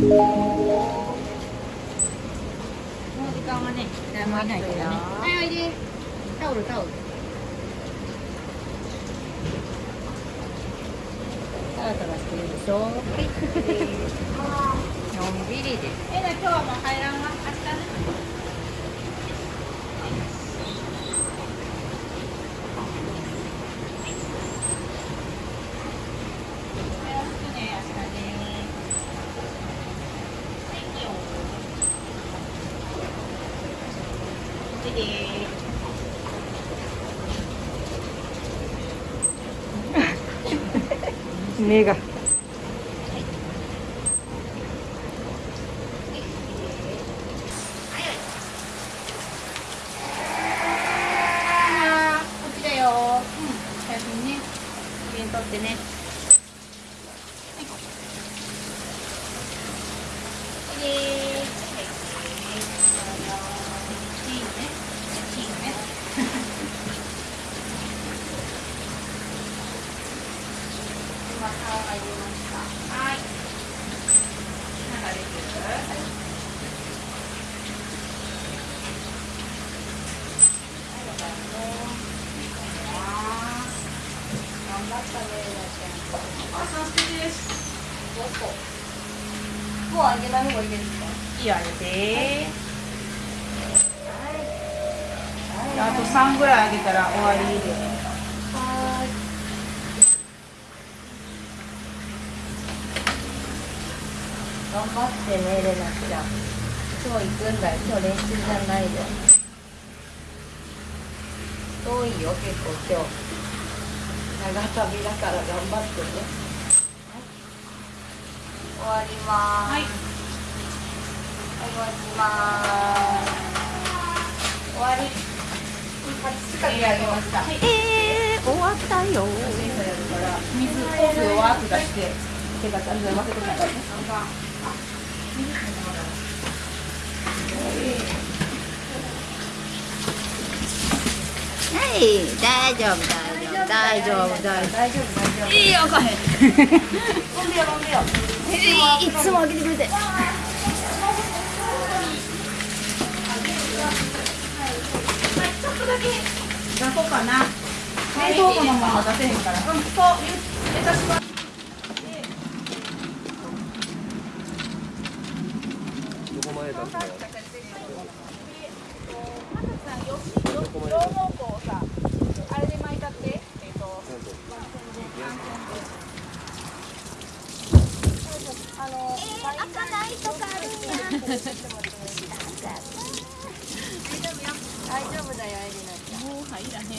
う時間はね誰もいないけどね。はいおいでタオルタオル。タラタラしてるでしょのんびりでえな今日はもう入らんわ明日ね 目が。取ってね。もうあげない方がい。いですかい。いよあげてあと3ぐらいあげたら終わりで。はい。頑張ってねレナちゃん。今日行くんだよ。今日練習じゃないで遠いよ結構今日。長旅だから頑張ってね。終わります。はい。終わります。終わり。近くあげました。はい、えー、終わった。よ。水、ホースをワーク出して、手がちゃんと負けてないからね。はい、大丈夫、大丈夫、大丈夫、大丈夫、大丈夫。いいよ、かへん。飲んでよ、飲んでよ。いつも開けてくれて。はい、ちょっとだけ出そうかな。冷凍庫の出せへんから。うん、そう、入れたします。どこまで出すの？とかあるんや。大丈夫だよ、エリナ い。らへんって。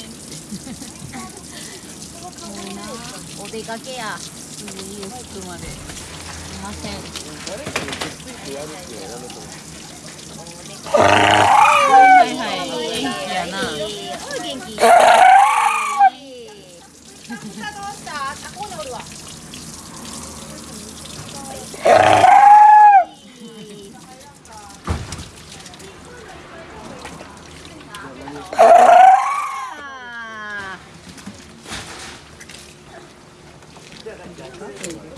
お出かけや。すぐ家着くまで。すいません。誰かにくっついてやるっていうのはやめとはいはい、元気やな。元気。どうした？あ、ここにおるわ。8本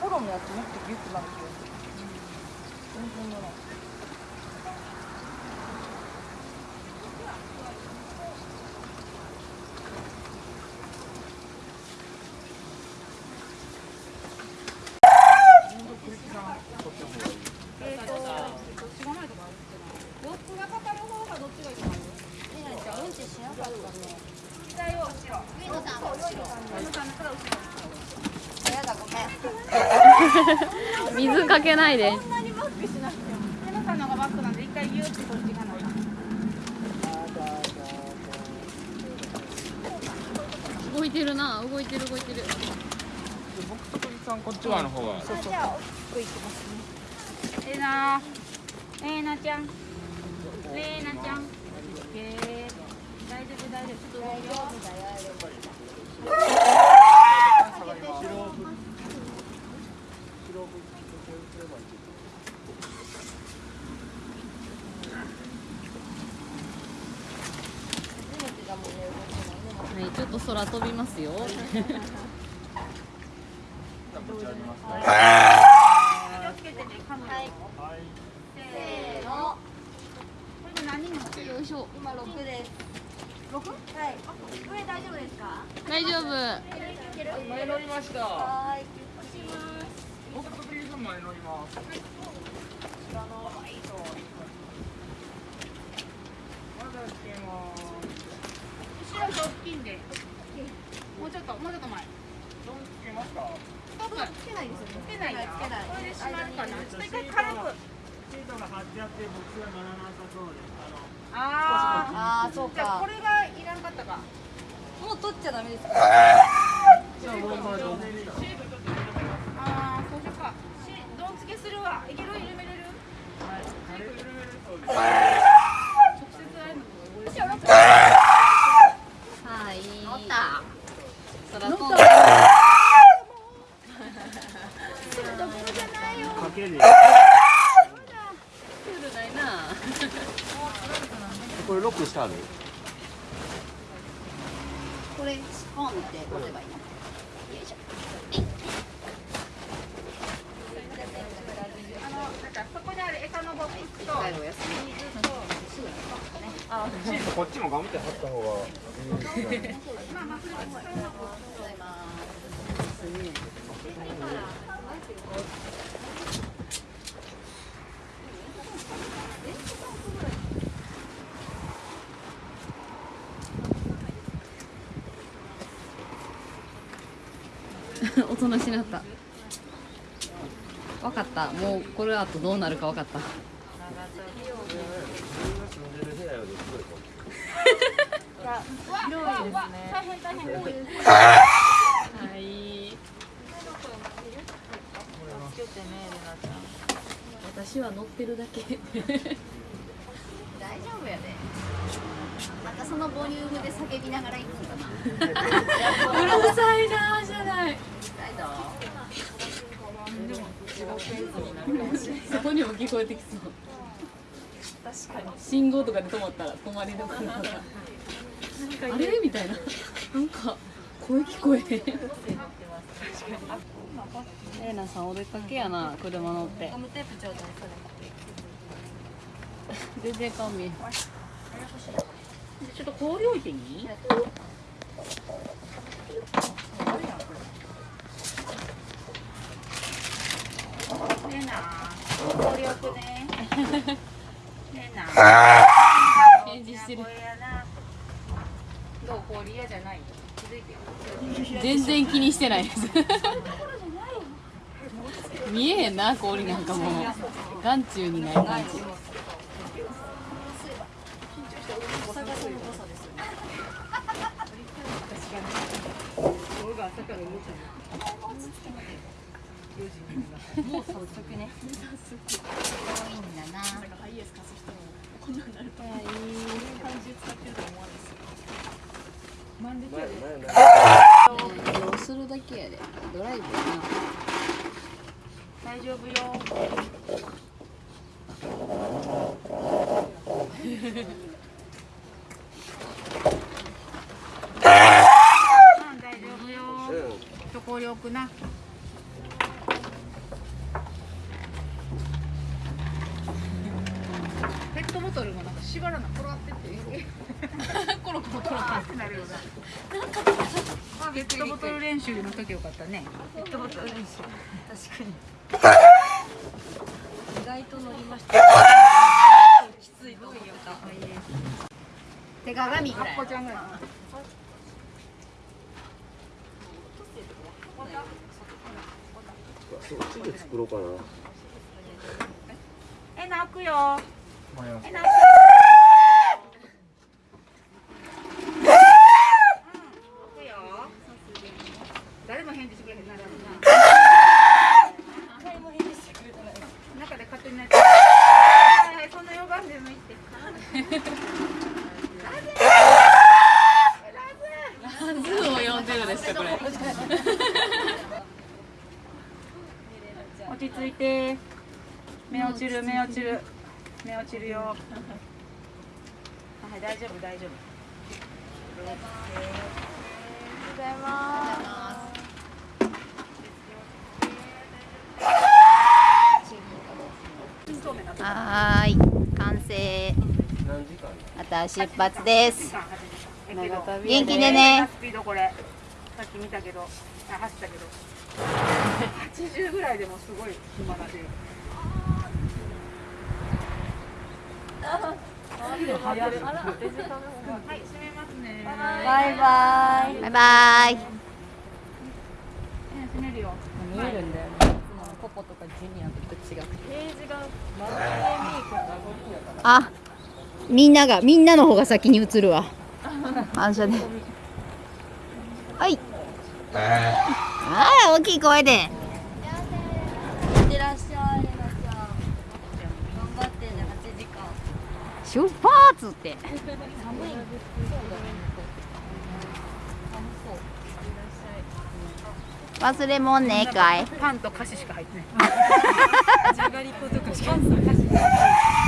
トロのやつもっとギュッとなる気がする全然ならえーと、どっちがないとかあるってな。ロックがかかる方がどっちがいいとかあるえなりちゃんうんちしなかったね左を後ろ。上野さん後ろ上野さんから後ろ。やだごめん水かけないでそんなにバックしなくても。上野さんの方がバックなんで、一回ギュッてこっちがない。動いてるな動いてる動いてる僕と鳥さんこっち側の方がじゃあ、奥行きますね。えーなー。えーなちゃん。えーなちゃん。大丈夫、大丈夫。ちょっと動くはいちょっと空飛びますよ 気をつけてね、カムはい。せーの。これで何人乗ってるよいしょ今六です六？はい上大丈夫ですか大丈夫前乗りましたはい僕と鳥さん前乗りますまだつけます後ろ側近で。もうちょっと、もうちょっと前。どうつけますかストップ。つけないですよねつけないよ。つけないこれで閉まるかな。ちょっと一回軽く。シートが貼って僕は乗らなさそうです。あのああーそうあ。じゃあかこれがいらんかったか。もう取っちゃダメですか？ああ、そうしようか。し、どんつけするわ。いける、緩めれる？軽く緩めるそうです直接あるの。はい乗った空飛んだかける。クールないなこれロックしてある。これポンって持てばいいのよいしょあの、なんかそこにある餌のボックスと。帰るお休み水と。シートこっちもガムテ貼った方がまあまあ、それはそれはございますおとなしなった。わかった。もうこれあとどうなるかわかった。広いですね。大変大変。はい気をつけてね、レナちゃん。私は乗ってるだけ大丈夫やでまたそのボリュームで叫びながら行くんかなうるさいなじゃない大丈そこにも聞こえてきそう確かに信号とかで止まったら止まりどころとかあれ？みたいな。なんか声聞こえへん。エレナさんお出かけやな車乗って。ガムテープちょうだい全然顔見ちょっと氷置いていい？レナ、氷置くね。レナ。返事してるこれやな。どう氷嫌じゃない？気づいてよ。全然気にしてないです 見えへんな氷なんかもう眼中にない感じ もう早速ね多いんだな移動するだけやでドライブやな大丈夫よ。うん大丈夫よ。ちょ氷置くな。しがらなコロってってコロコロコロってなるよなペットボトル練習の時よかったね。ペットボトル練習。確かに。意外と乗りました。きつい。と思った手鏡ぐらいちゃんぐらいそっちで作ろうかな。え泣くよ。え泣く誰返事してくれへんな。誰も返事してくれない。中で勝手に泣いて。はい、そんな呼ばんでもいいって。ズーを呼んでるですかこれ落ち着いて。目落ちる、目落ちる。目落ちるよ。はい、大丈夫、大丈夫。間？また出発です。元気でね。スピードこれさっき見たけどあ走ったけど。80ぐらいでもすごい暇だしはい閉めますね。バイバイ。バイバイ。閉めるよ。見えるんだよね。とかジュニアと違くて。あ、みんなが、みんなの方が先に映るわ。反射で。はい。ああ、大きい声で。いってらっしゃいレナちゃん頑張ってね8時間出発って。忘れ物ねえかい。パンと菓子しか入ってない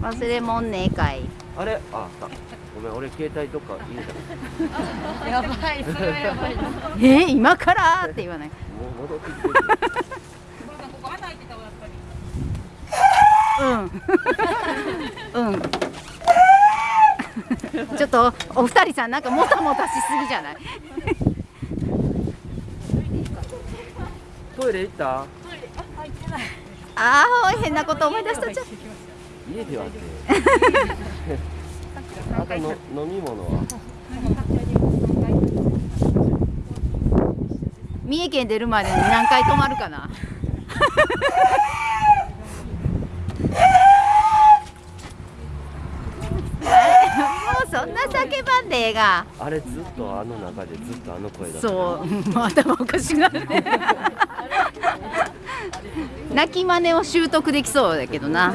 忘れ物ねえかい。あれ？あ、あった。ごめん、俺携帯とか入れた。やばいそれはやばいなえー、今から？って言わない。もう戻ってきてうん。うん。ちょっとお二人さんなんかもたもたしすぎじゃない？トイレ行った？ああ変なこと思い出したちゃう。家ではって。あとの飲み物は？三重県出るまでに何回泊まるかな。もうそんな叫ばんでええが。あれずっとあの中でずっとあの声だった。そう、もう頭おかしくなるね。泣き真似を習得できそうだけどな。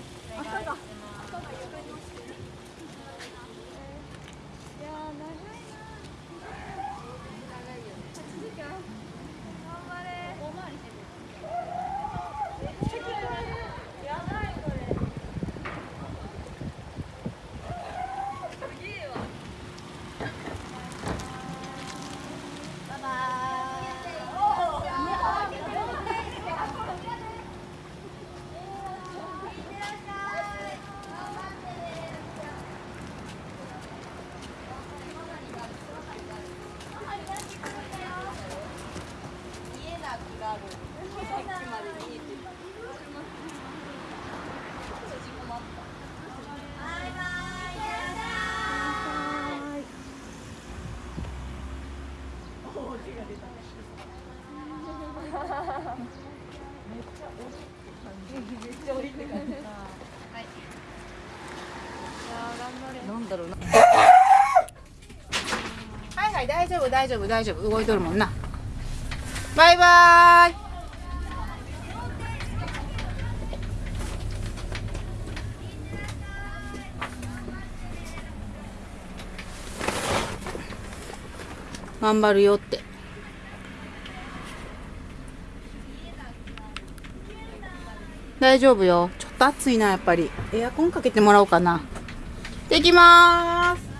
バだろうなはい大丈夫大丈夫大丈夫。動いとるもんな。バイバーイ。頑張るよって。大丈夫よ。ちょっと暑いなやっぱり。エアコンかけてもらおうかな。できます。